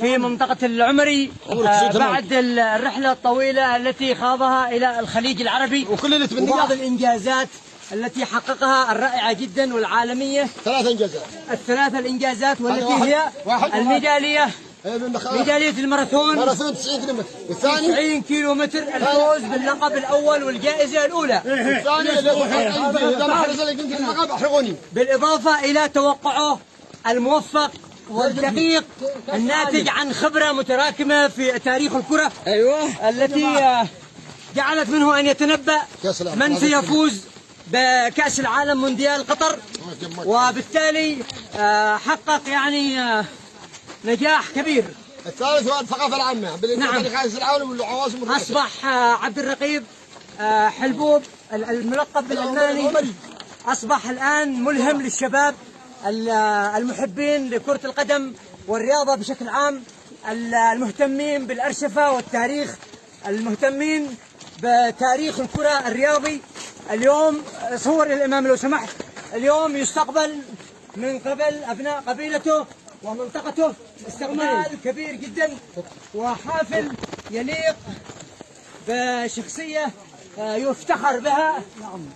في منطقة العمري آه، بعد الرحلة الطويلة التي خاضها إلى الخليج العربي. وكل اللي تبنيه وبعض الإنجازات التي حققها الرائعة جدا والعالمية. ثلاث إنجازات. الثلاثة الإنجازات والتي واحد- هي واحد- الميدالية. إيه، ميدالية الماراثون. ماراثون 90 كيلومتر. والثاني؟ 90 كيلو متر الفوز باللقب الأول والجائزة الأولى. الثاني اللي قدام حرس اللي كنت المقام أحرقوني. بالإضافة إلى توقعه الموفق والدقيق الناتج عن خبرة متراكمة في تاريخ الكرة أيوة. التي جعلت منه أن يتنبأ. من سيفوز بكأس العالم مونديال قطر. وبالتالي آه، حقق يعني آه، نجاح كبير. الثالث هو الثقافة العامة. بالانتاج نعم. خالص العالم والعواصم. أصبح آه، عبد الرقيب حلبوب ال- الملقب بالألماني. أصبح الآن ملهم للشباب. المحبين لكرة القدم والرياضة بشكل عام ال- المهتمين بالأرشفة والتاريخ المهتمين بتاريخ الكرة الرياضي. اليوم صور الإمام لو سمحت. اليوم يستقبل من قبل أبناء قبيلته ومنطقته استقبال كبير جدا وحافل يليق بشخصية آه، يفتخر بها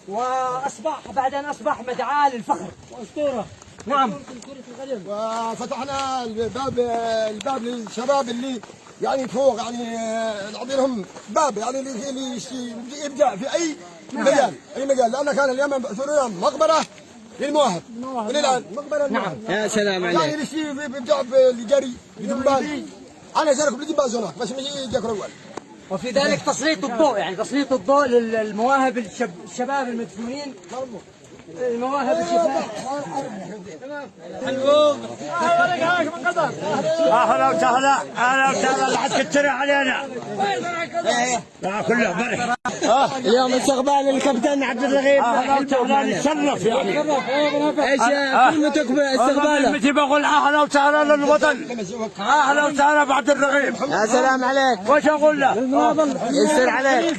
وأصبح بعد أن أصبح مدعاة للفخر. وأسطورة. نعم. وفتحنا الباب الباب للشباب اللي يعني فوق يعني آه، نعطي لهم باب يعني اللي يبدع في أي مجال أي مجال. لأن كان اليمن بأثرنا مقبرة للمواهب. وللان مقبرة نعم. يا سلام يعني اللي شيء بيبدع بالجري بدنبال أنا شارك بدنبال هناك بس مش يجيك الأول وفي ذلك تسليط الضوء يعني تسليط الضوء للمواهب الشب الشباب المدفونين. المواهب أهلا وسهلا أهلا وسهلا. لا حد كتر علينا. لا كله بركه اليوم استقبال الكابتن عبد الرغيب أهلا وسهلا. نتشرف يعني. إيش كلمتك باستقباله؟ كلمتي بقول أهلا وسهلا للوطن؟ أهلا وسهلا بعد الرغيب يا سلام عليك. وش أقول له؟ يسر عليك.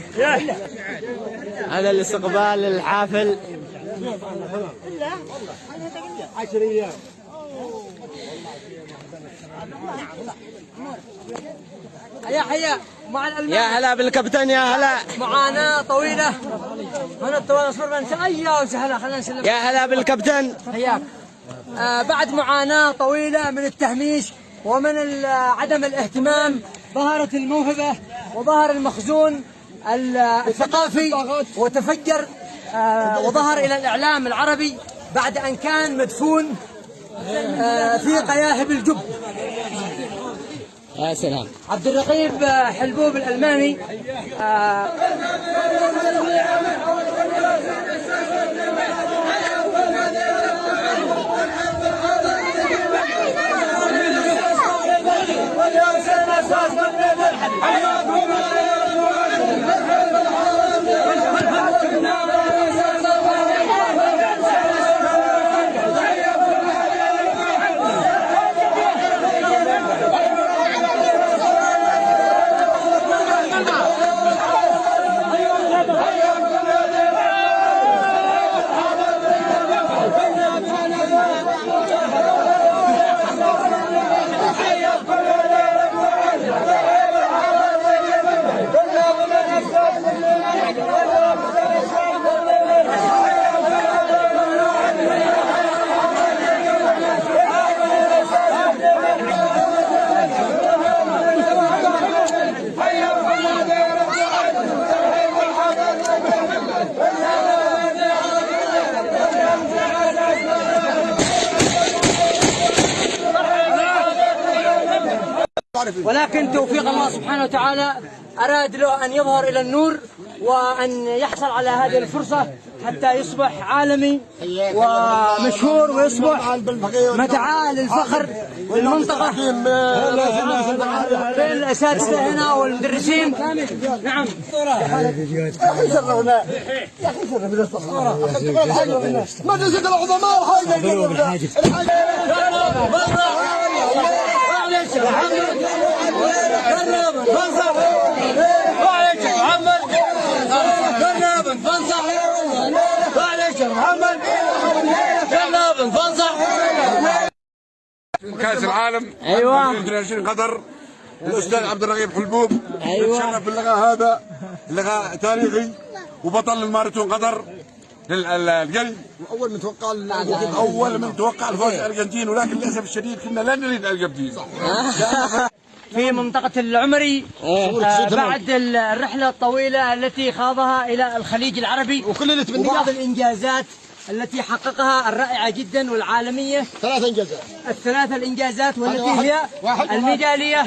هذا الاستقبال الحافل. حيا حيا مع الألمان يا هلا بالكابتن يا هلا. معاناة طويلة. هنا الطوال اصبر بنسى أيوه وسهلا خلينا نسلم. يا هلا بالكابتن. حياك. آه بعد معاناة طويلة من التهميش ومن ال- عدم الاهتمام ظهرت الموهبة وظهر المخزون ال- الثقافي وتفجر آه وظهر إلى الإعلام العربي بعد أن كان مدفون آه في قياهب الجب يا سلام. عبد الرقيب آه، حلبوب الألماني آه، ولكن توفيق الله سبحانه وتعالى أراد له أن يظهر إلى النور وأن يحصل على هذه الفرصة حتى يصبح عالمي ومشهور ويصبح مدعاة للفخر للمنطقة. بين الأساتذة هنا والمدرسين. نعم. مجلس العظماء كاس العالم أيوة. 2022 قطر الأستاذ عبد الرغيب حلبوب أيوة. تشرف باللقاء هذا لقاء تاريخي وبطل الماراثون قطر للجري أول من توقع أول من توقع الفوز الأرجنتين ولكن للأسف الشديد كنا لا نريد الأرجنتين. في منطقة العمري آه، بعد الرحلة الطويلة التي خاضها إلى الخليج العربي وكل اللي تبنيه وبعض الإنجازات التي حققها الرائعة جدا والعالمية. ثلاث إنجازات. الثلاثة الإنجازات والتي هي واحد- الميدالية.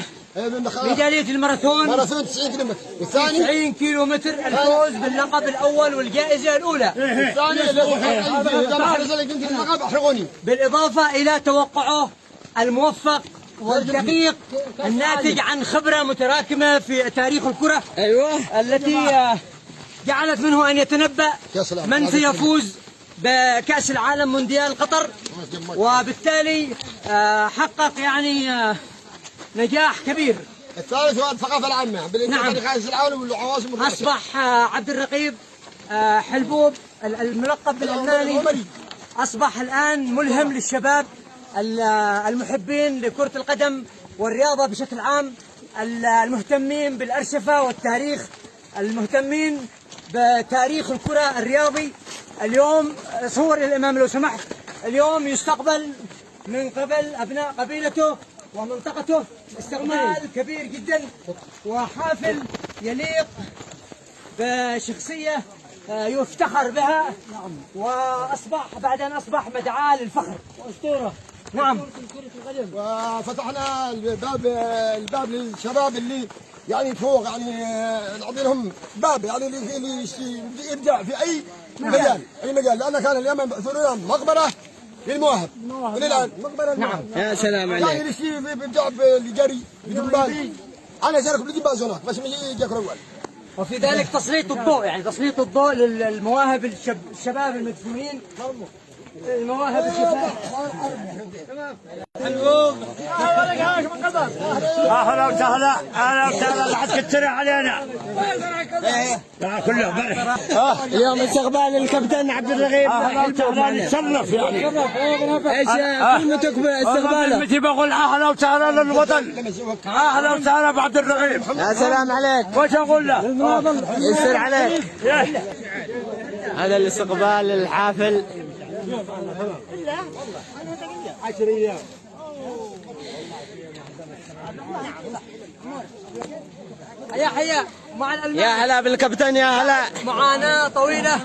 ميدالية الماراثون. ماراثون 90 كيلو متر والثاني 90 كيلو متر الفوز باللقب الأول والجائزة الأولى. الثاني اللي ما حرز الارجنتين اللقب احرقوني بالإضافة إلى توقعه الموفق والدقيق الناتج عن خبرة متراكمة في تاريخ الكرة. أيوه. التي جعلت منه أن يتنبأ. من سيفوز بكأس العالم مونديال قطر. وبالتالي آه، حقق يعني آه، نجاح كبير الثالث هو الثقافه العامة بالانجاز نعم. كاس العالم والعواصم. أصبح آه، عبد الرقيب آه، حلبوب ال- الملقب بالألماني أصبح الآن ملهم للشباب آه، المحبين لكرة القدم والرياضة بشكل عام ال- المهتمين بالأرشفة والتاريخ المهتمين بتاريخ الكرة الرياضي اليوم صور الإمام لو سمحت اليوم يستقبل من قبل أبناء قبيلته ومنطقته استقبال كبير جدا وحافل يليق بشخصية آه، يفتخر بها وأصبح بعد أن أصبح مدعاة للفخر. وأسطورة. نعم. وفتحنا الباب الباب للشباب اللي يعني فوق يعني آه، نعطي لهم باب يعني اللي يبدع في أي مجال أي مجال. لأن كان اليمن بعثروا مقبرة للمواهب. الآن مقبرة نعم. يا سلام يعني عليك. اللي يشتي يبدع بالجري بالجمباز أنا شارك بالجمباز هناك بس ما يجيك اول وفي ذلك تسليط الضوء يعني تسليط الضوء للمواهب الشب الشباب المدفونين. المواهب أهلا وسهلا أهلا وسهلا لا حد كتر علينا كله برح اليوم استقبال الكابتن عبد الرغيب أهلا وسهلا. نتشرف يعني إيش كلمتك باستقباله كلمتي بقول أهلا وسهلا للوطن أهلا وسهلا بعبد الرغيب يا سلام عليك وش أقول له؟ يسر عليك. هذا الاستقبال الحافل حيا حيا مع يا هلا بالكابتن يا هلا. معاناة طويلة.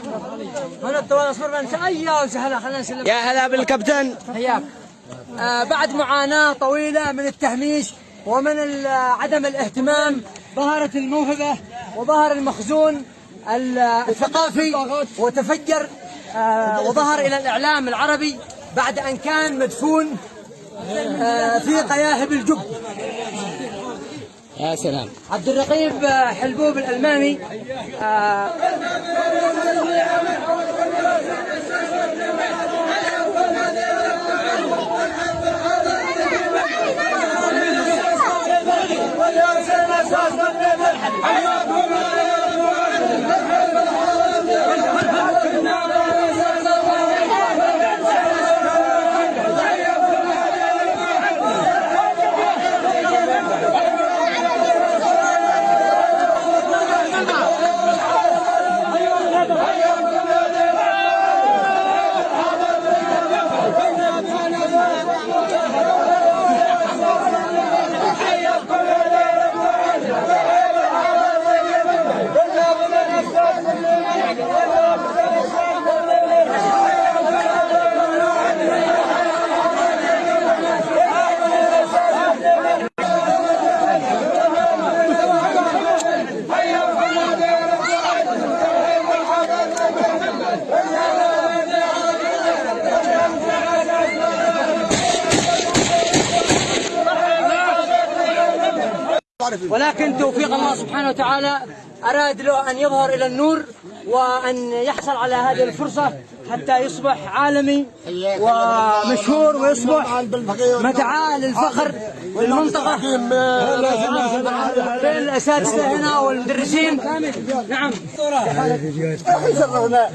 هنا الطوال اصبر بنسى أيوه وسهلا خلينا نسلم. يا هلا بالكابتن. حياك. آه بعد معاناة طويلة من التهميش ومن ال- عدم الاهتمام ظهرت الموهبة وظهر المخزون ال- الثقافي وتفجر آه وظهر إلى الإعلام العربي بعد أن كان مدفون آه في قياهب الجب. يا سلام. عبد الرقيب آه، حلبوب الألماني ولكن توفيق الله سبحانه وتعالى أراد له أن يظهر إلى النور وأن يحصل على هذه الفرصة حتى يصبح عالمي ومشهور ويصبح مدعاة للفخر للمنطقة بين الأساتذة هنا والمدرسين. نعم. يا أخي شرفنا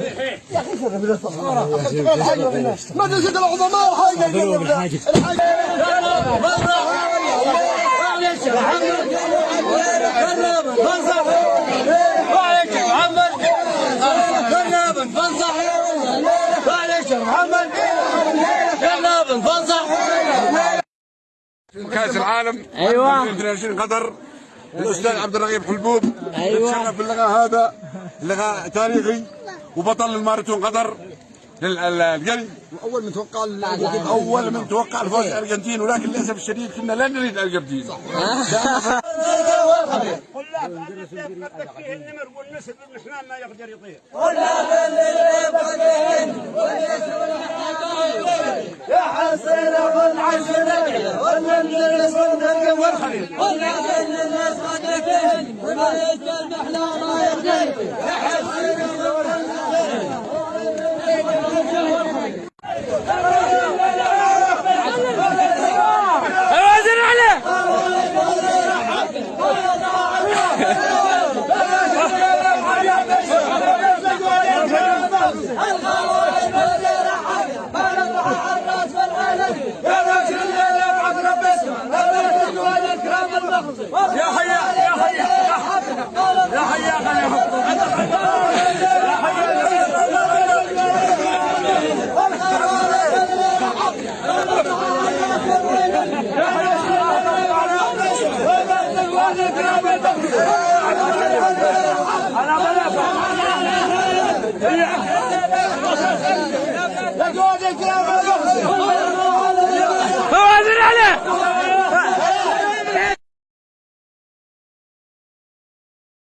يا أخي شرفنا مدرسه العظماء حاجة الحاجة كاس العالم أيوة. 22 قطر الأستاذ عبد الرغيب حلبوب أيوة. تشرف باللقاء هذا لقاء تاريخي وبطل الماراثون قطر للقلي اول من توقع أول من توقع الفوز الارجنتين ولكن للاسف الشديد كنا لا. نريد الارجنتين النمر ما يقدر يطير. وزن Hadi Ali!